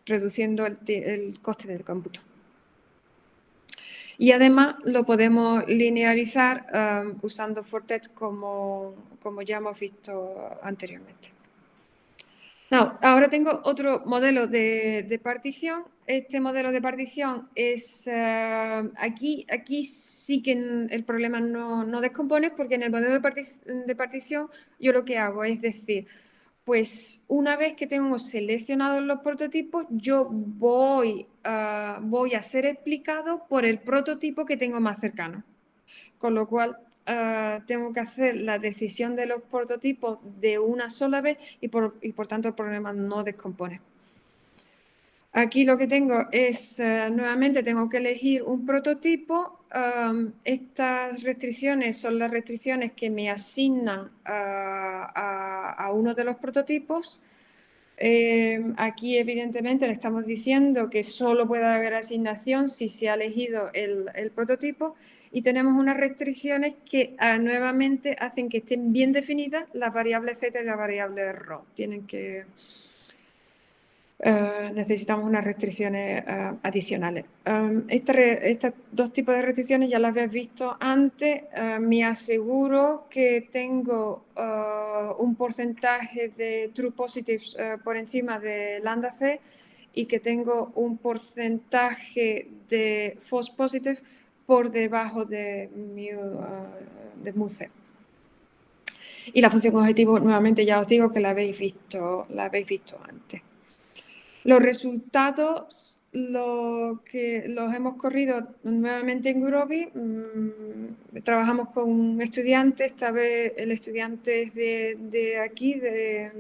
reduciendo el, coste del cómputo. Y además lo podemos linearizar ah, usando Fortex como, como ya hemos visto anteriormente ahora tengo otro modelo de, partición. Este modelo de partición es, eh, aquí, aquí sí que el problema no, no, descompone porque en el modelo de, partición yo lo que hago es decir, pues una vez que tengo seleccionados los prototipos, yo voy, uh, voy a ser explicado por el prototipo que tengo más cercano. Con lo cual, Ah, tengo que hacer la decisión de los prototipos de una sola vez y por, tanto el problema no descompone. Aquí lo que tengo es, ah, nuevamente tengo que elegir un prototipo. estas restricciones son las restricciones que me asignan a, uno de los prototipos. Eh, aquí evidentemente le estamos diciendo que solo puede haber asignación si se ha elegido el, el prototipo y tenemos unas restricciones que ah, nuevamente hacen que estén bien definidas las variables z y la variable rho. Tienen que... Eh, necesitamos unas restricciones eh, adicionales. Um, estos dos tipos de restricciones ya las habéis visto antes. Eh, me aseguro que tengo un porcentaje de true positives por encima de lambda c y que tengo un porcentaje de false positives por debajo de, uh, de MUSE. Y la función objetivo, nuevamente ya os digo que la habéis visto, la habéis visto antes. Los resultados lo que los hemos corrido nuevamente en Groovy. Mm, trabajamos con estudiantes, esta vez el estudiante es de, aquí, de,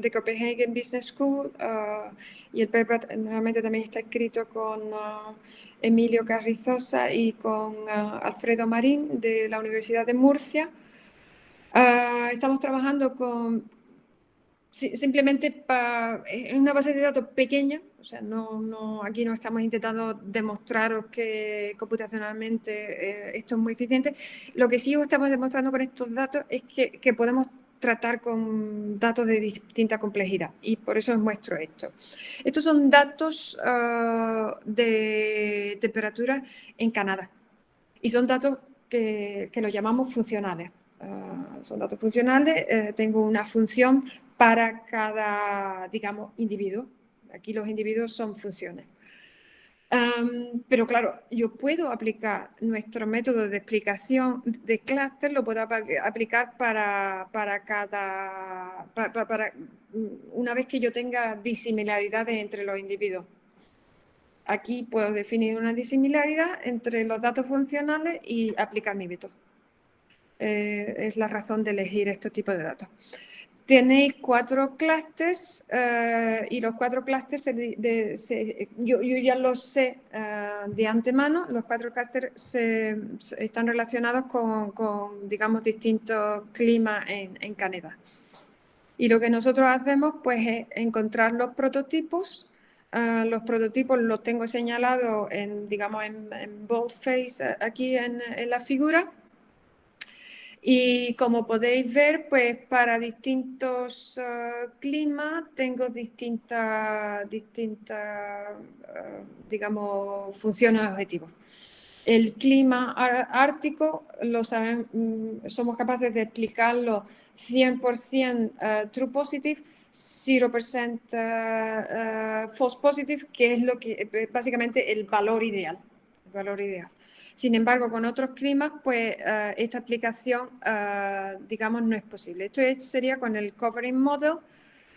de, Copenhagen Business School, uh, y el paper nuevamente también está escrito con uh, Emilio Carrizosa y con ah, Alfredo Marín de la Universidad de Murcia. Estamos trabajando con simplemente en una base de datos pequeña, o sea, no, aquí no estamos intentando demostraros que computacionalmente eh, esto es muy eficiente. Lo que sí estamos demostrando con estos datos es que, que podemos tratar con datos de distinta complejidad y por eso os muestro esto. Estos son datos ah, de temperatura en Canadá y son datos que, que los llamamos funcionales. Ah, son datos funcionales, eh, tengo una función para cada, digamos, individuo. Aquí los individuos son funciones pero claro, yo puedo aplicar nuestro método de explicación de clúster, lo puedo aplicar para, para cada, mm, una vez que yo tenga disimilaridades entre los individuos. Aquí puedo definir una disimilaridad entre los datos funcionales y aplicar mi método. Eh, es la razón de elegir este tipo de datos. Tenéis cuatro clústeres eh, y los cuatro clústeres, yo, ya los sé eh, de antemano, los cuatro clústeres están relacionados con, digamos, distintos climas en, Canadá. Y lo que nosotros hacemos pues, es encontrar los prototipos. Eh, los prototipos los tengo señalados en, digamos, en, boldface aquí en, en la figura Y como podéis ver, pues para distintos uh, climas tengo distintas, distintas uh, digamos, funciones objetivos. El clima ártico lo saben, mm, somos capaces de explicarlo 100% uh, true positive, 0% false positive, que es lo que básicamente el valor ideal. El valor ideal. Sin embargo, con otros climas, pues uh, esta aplicación, uh, digamos, no es posible. Esto es, sería con el covering model,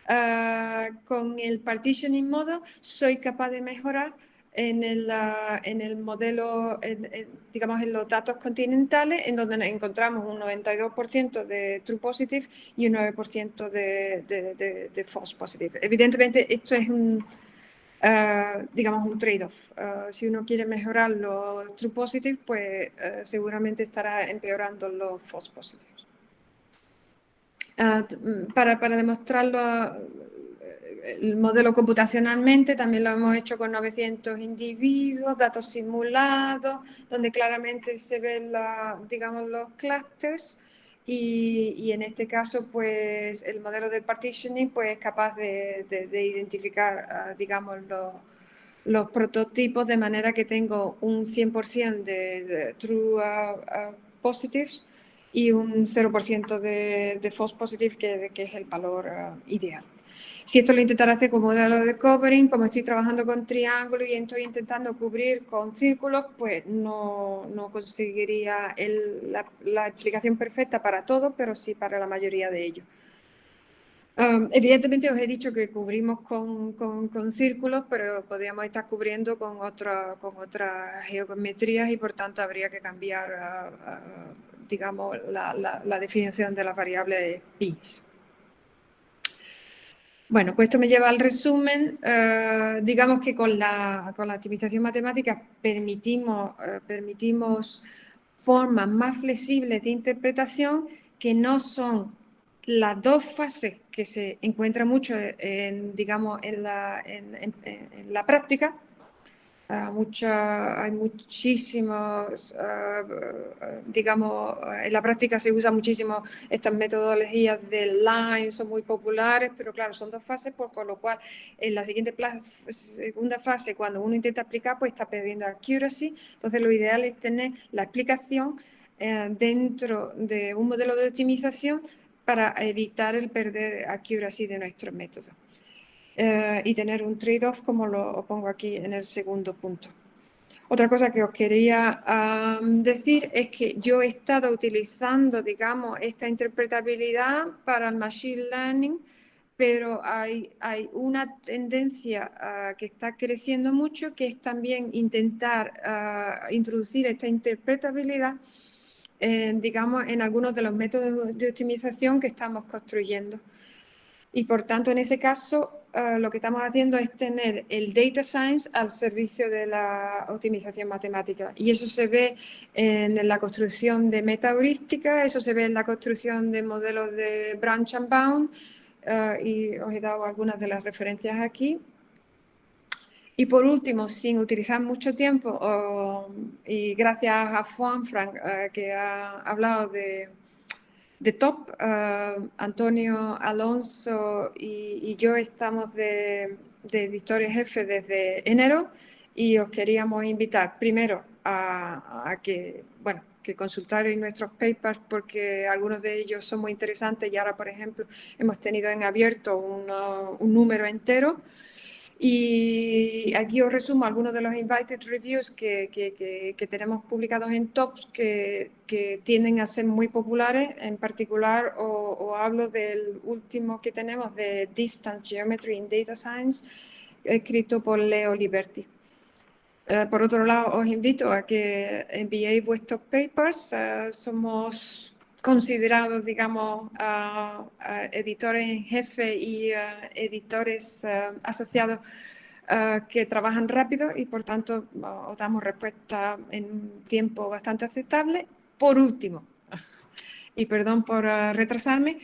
uh, con el partitioning model, soy capaz de mejorar en el, en el modelo, en, digamos, en los datos continentales, en donde encontramos un 92% de true positive y un 9% de, de, de, de false positive. Evidentemente, esto es un Uh, digamos, un trade-off. Uh, si uno quiere mejorar los true positives, pues uh, seguramente estará empeorando los false positives. para, para demostrarlo el modelo computacionalmente, también lo hemos hecho con 900 individuos, datos simulados, donde claramente se ven, la, digamos, los clusters y, en este caso, pues el modelo del partitioning pues, es capaz de, identificar, ah, digamos, los, prototipos de manera que tengo un 100% de, true uh, positives y un 0% de, false positive, que, que, es el valor ideal. Si esto lo intentaré hacer con modelo de covering, como estoy trabajando con triángulos y estoy intentando cubrir con círculos, pues no, no conseguiría la, explicación perfecta para todo, pero sí para la mayoría de ellos. Um, evidentemente os he dicho que cubrimos con, con, círculos, pero podríamos estar cubriendo con, otra, con otras geometrías y por tanto habría que cambiar, uh, uh, digamos, la, definición de las variables pi. Bueno, pues esto me lleva al resumen. Uh, digamos que con la, con la, optimización matemática permitimos, uh, permitimos formas más flexibles de interpretación que no son las dos fases que se encuentran mucho digamos, en la, en la práctica, mucha, hay muchísimos, uh, digamos, en la práctica se usa muchísimo estas metodologías de line, son muy populares, pero claro, son dos fases, por, con lo cual en la siguiente segunda fase, cuando uno intenta aplicar, pues está perdiendo accuracy, entonces lo ideal es tener la explicación eh, dentro de un modelo de optimización para evitar el perder accuracy de nuestro método. Eh, y tener un trade-off como lo pongo aquí en el segundo punto. Otra cosa que os quería decir es que yo he estado utilizando, digamos, esta interpretabilidad para el Machine Learning, pero hay, hay una tendencia uh, que está creciendo mucho, que es también intentar uh, introducir esta interpretabilidad, digamos, en algunos de los métodos de optimización que estamos construyendo. Y por tanto, en ese caso, uh, lo que estamos haciendo es tener el data science al servicio de la optimización matemática. Y eso se ve en la construcción de metaheurística, eso se ve en la construcción de modelos de branch and bound, uh, y os he dado algunas de las referencias aquí. Y por último, sin utilizar mucho tiempo, y gracias a Juan Frank, que ha hablado de de top. Eh, Antonio Alonso y, yo estamos de, de editores jefe desde enero y os queríamos invitar primero a, que, bueno, que consultarais nuestros papers porque algunos de ellos son muy interesantes y ahora, por ejemplo, hemos tenido en abierto un número entero y aquí os resumo algunos de los invited reviews que, que, que, tenemos publicados en TOPS que, tienden a ser muy populares. En particular, o, hablo del último que tenemos de Distance Geometry in Data Science, escrito por Leo Liberty. Eh, por otro lado, os invito a que enviéis vuestros papers. Eh, somos considerados, digamos, editores en jefe y editores asociados que trabajan rápido y por tanto os damos respuesta en un tiempo bastante aceptable. Por último, y perdón por retrasarme,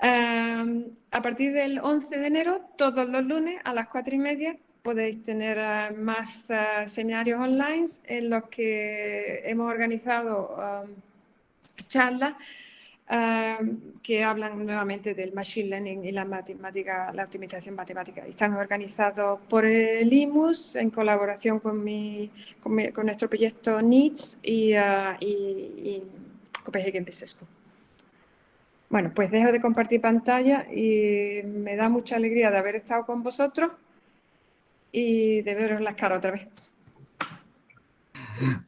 a partir del 11 de enero, todos los lunes a las 4 y media, podéis tener más seminarios online en los que hemos organizado charlas que hablan nuevamente del Machine Learning y la matemática, la optimización matemática. Están organizados por el IMUS en colaboración con, mi, con, nuestro proyecto NITS y, uh, y, y Copenhagen School. Bueno, pues dejo de compartir pantalla y me da mucha alegría de haber estado con vosotros y de veros las caras otra vez.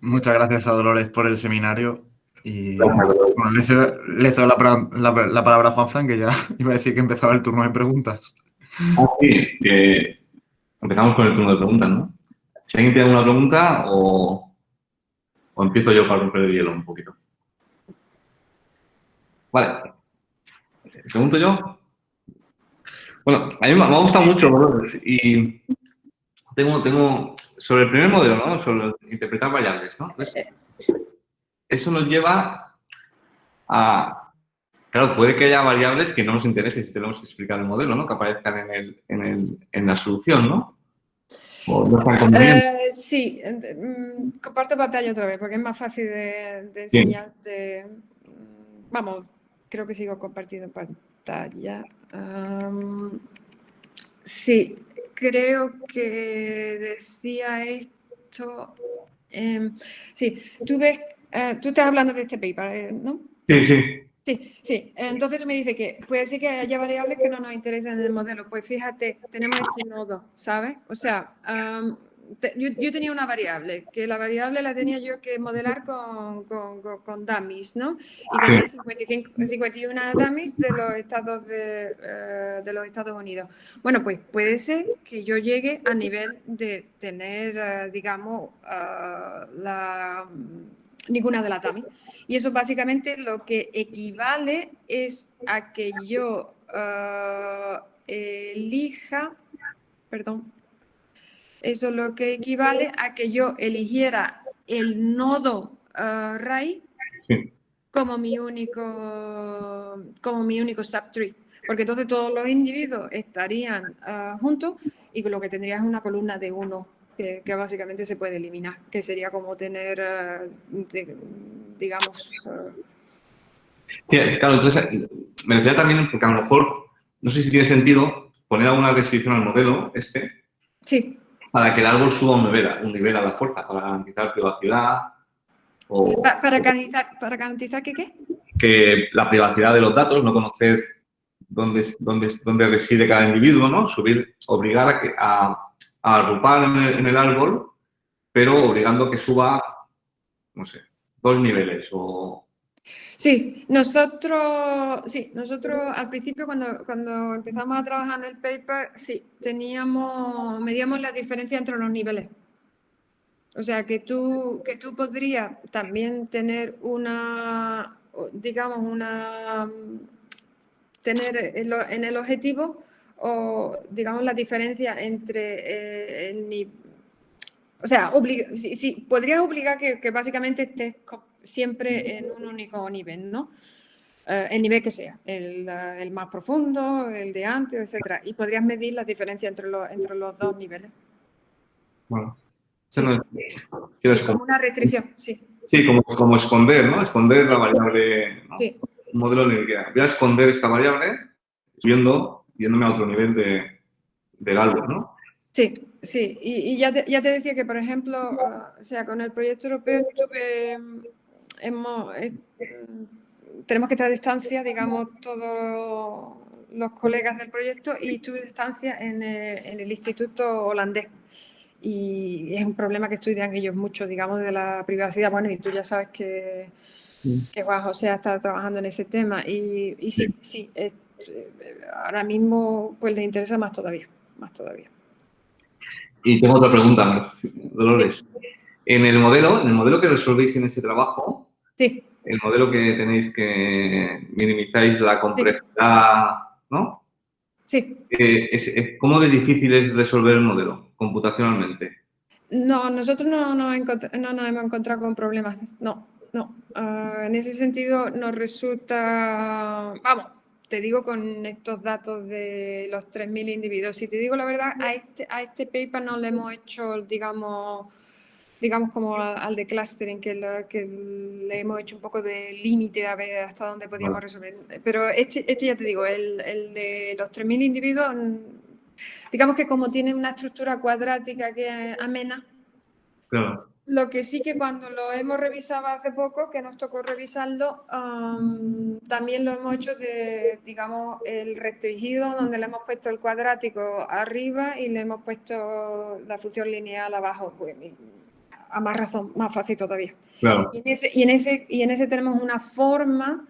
Muchas gracias a Dolores por el seminario. Y bueno, le cedo, la, palabra a Juan Fran, que ya iba a decir que empezaba el turno de preguntas. Ah, sí, que empezamos con el turno de preguntas, ¿no? Si alguien tiene alguna pregunta o, o empiezo yo para romper el hielo un poquito. Vale. ¿Pregunto yo? Bueno, a mí me ha gustado mucho, y tengo, tengo, sobre el primer modelo, ¿no? Sobre interpretar variables, ¿no? Eso nos lleva a... Claro, puede que haya variables que no nos interesen si tenemos que explicar el modelo, ¿no? Que aparezcan en, el, en, el, en la solución, ¿no? eh, sí, mm, comparto pantalla otra vez porque es más fácil de, enseñarte. Mm, vamos, creo que sigo compartiendo pantalla. sí, creo que decía esto. Em, sí, tú ves eh, tú estás hablando de este paper, eh, ¿no? Sí, sí. Sí, sí. Entonces tú me dices que puede ser que haya variables que no nos interesen en el modelo. Pues fíjate, tenemos este nodo, ¿sabes? O sea, yo, tenía una variable, que la variable la tenía yo que modelar con, con, con, dummies, ¿no? Y tenía 55, 51 dummies de los estados de, eh, de, los Estados Unidos. Bueno, pues puede ser que yo llegue a nivel de tener, digamos, la ninguna de la TAMI. Y eso básicamente lo que equivale es a que yo eh, elija, perdón, eso lo que equivale a que yo eligiera el nodo uh, RAI como mi único como mi único subtree. Porque entonces todos los individuos estarían eh, juntos y lo que tendría es una columna de uno que, básicamente se puede eliminar, que sería como tener, eh, digamos... Eh, claro, entonces me decía también, porque a lo mejor, no sé si tiene sentido poner alguna restricción al modelo este, sí. para que el árbol suba un nivel, un nivel a la fuerza, para garantizar privacidad o... ¿Para, garantizar, ¿Para garantizar que qué? Que la privacidad de los datos, no conocer dónde, dónde, dónde reside cada individuo, ¿no? Subir, obligar a, que, a a agrupar en el, árbol, pero obligando que suba, no sé, dos niveles o... Sí, nosotros, sí, nosotros al principio cuando, cuando empezamos a trabajar en el paper, sí, teníamos, medíamos la diferencia entre los niveles. O sea, que tú, que tú podrías también tener una, digamos, una, tener en el objetivo o, digamos, la diferencia entre eh, el O sea, sí, podrías obligar que, básicamente estés siempre en un único nivel, ¿no? Eh, el nivel que sea, el, el, más profundo, el de antes, etc. Y podrías medir la diferencia entre, los, entre los dos niveles. Bueno. como una restricción, sí. Sí, como, como esconder, ¿no? Esconder la variable, sí. un modelo en el que voy a esconder esta variable subiendo yéndome a otro nivel de, del árbol, ¿no? Sí, sí. Y, ya, te, ya, te, decía que, por ejemplo, ah, o sea, con el proyecto europeo estuve, hemos, eh, tenemos que estar a distancia, digamos, todos los colegas del proyecto y estuve a distancia en el, instituto holandés. Y es un problema que estudian ellos mucho, digamos, de la privacidad. Bueno, y tú ya sabes que, que Juan José está trabajando en ese tema. Y, y sí, sí, sí ahora mismo pues les interesa más todavía, más todavía. Y tengo otra pregunta, Dolores. En el modelo, en el modelo que resolvéis en ese trabajo, sí. el modelo que tenéis que minimizáis la complejidad, ¿no? Sí. Eh, ¿Cómo de difícil es resolver el modelo computacionalmente? No, nosotros no, no, nos hemos encontrado con problemas, no, no. Ah, en ese sentido nos resulta, vamos, te digo con estos datos de los 3.000 individuos, si te digo la verdad, a este, a este paper no le hemos hecho, digamos, digamos como al de clustering, que, que le hemos hecho un poco de límite a ver hasta dónde podíamos resolver. Pero este, este ya te digo, el, el de los 3.000 individuos, digamos que como tiene una estructura cuadrática que es amena, claro. Lo que sí que cuando lo hemos revisado hace poco, que nos tocó revisarlo, también lo hemos hecho de, digamos, el restringido, donde le hemos puesto el cuadrático arriba y le hemos puesto la función lineal abajo. Pues, a más razón, más fácil todavía. Y, en ese, y, en ese, y en ese tenemos una forma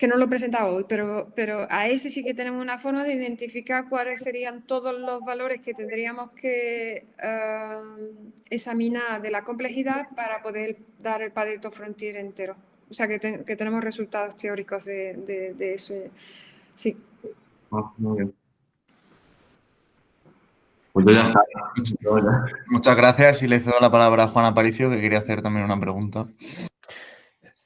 que no lo he presentado hoy, pero, pero a ese sí que tenemos una forma de identificar cuáles serían todos los valores que tendríamos que eh, examinar de la complejidad para poder dar el Pareto Frontier entero. O sea, que, tenemos resultados teóricos de, de, ese. Sí. Ah, muy bien. Pues yo ya Muchas gracias y le cedo la palabra a Juan Aparicio, que quería hacer también una pregunta.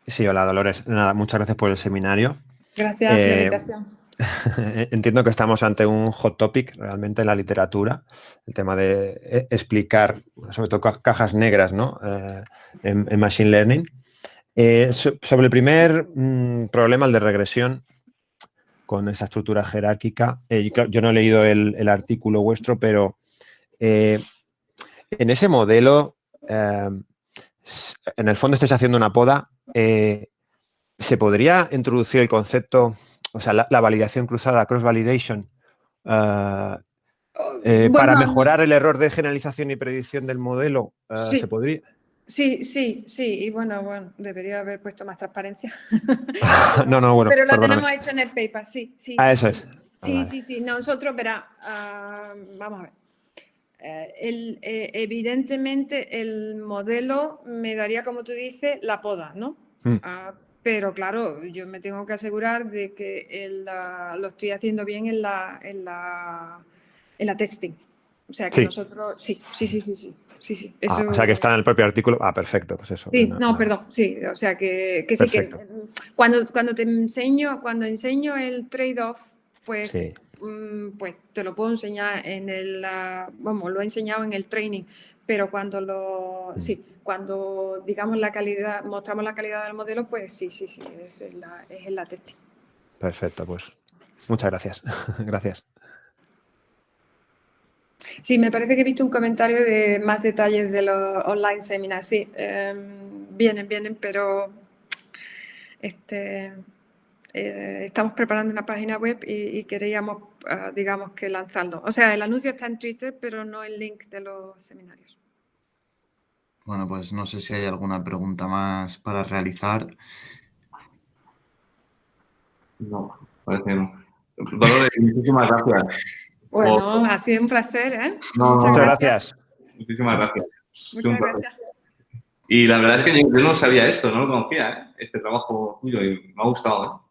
Sí, hola Dolores. Nada, muchas gracias por el seminario. Gracias por la eh, invitación. Entiendo que estamos ante un hot topic realmente en la literatura, el tema de eh, explicar, sobre todo cajas negras, ¿no? Eh, en, Machine Learning. sobre el primer mm, problema, el de regresión, con esa estructura jerárquica, yo no he leído el, el artículo vuestro, pero en ese modelo, en el fondo estáis haciendo una poda eh, ¿se podría introducir el concepto, o sea, la, validación cruzada, cross-validation, eh, eh, para mejorar el error de generalización y predicción del modelo? Sí. ¿Se podría? Sí, sí, sí, y bueno, bueno, debería haber puesto más transparencia. no, no, bueno. Pero lo tenemos hecho en el paper, sí, sí. Ah, eso es. Sí, ah, sí, sí. Nosotros, verá, ah, vamos a ver. El, evidentemente el modelo me daría, como tú dices, la poda, ¿no? Mm. Ah, pero claro, yo me tengo que asegurar de que lo estoy haciendo bien en la, en la, en la testing. O sea, que nosotros, sí, sí, sí, sí, sí. Sí, sí, ah, o sea, que está en el propio artículo. Ah, perfecto, pues eso. Sí, no, perdón, sí, o sea, que, que sí que cuando, cuando te enseño, cuando enseño el trade-off, pues Mm, pues te lo puedo enseñar en el, vamos, lo he enseñado en el training, pero cuando lo, mm. sí, cuando digamos la calidad, mostramos la calidad del modelo, pues sí, sí, sí, es en la, es en la testing. Perfecto, pues muchas gracias. gracias. Sí, me parece que he visto un comentario de más detalles de los online seminars. Sí, em, vienen, vienen, pero este, eh, estamos preparando una página web y, queríamos, ah, digamos, que lanzarlo. O sea, el anuncio está en Twitter, pero no el link de los seminarios. Bueno, pues no sé si hay alguna pregunta más para realizar. No, parece que no. Dolores, muchísimas gracias. Bueno, ha sido un placer, ¿eh? Muchas, gracias. Muchísimas gracias. Muchas gracias. Y la verdad es que yo, no sabía esto, no lo conocía, ¿eh? este trabajo tuyo, y me ha gustado. ¿eh?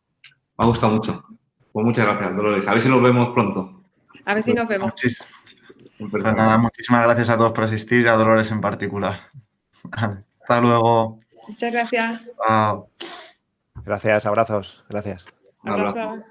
Me ha gustado mucho. Pues muchas gracias, Dolores. A ver si nos vemos pronto. A ver si nos vemos. Pues muchísimas gracias a todos por asistir y a Dolores en particular. Hasta luego. Muchas gracias. Gracias, abrazos. Gracias. Abrazo.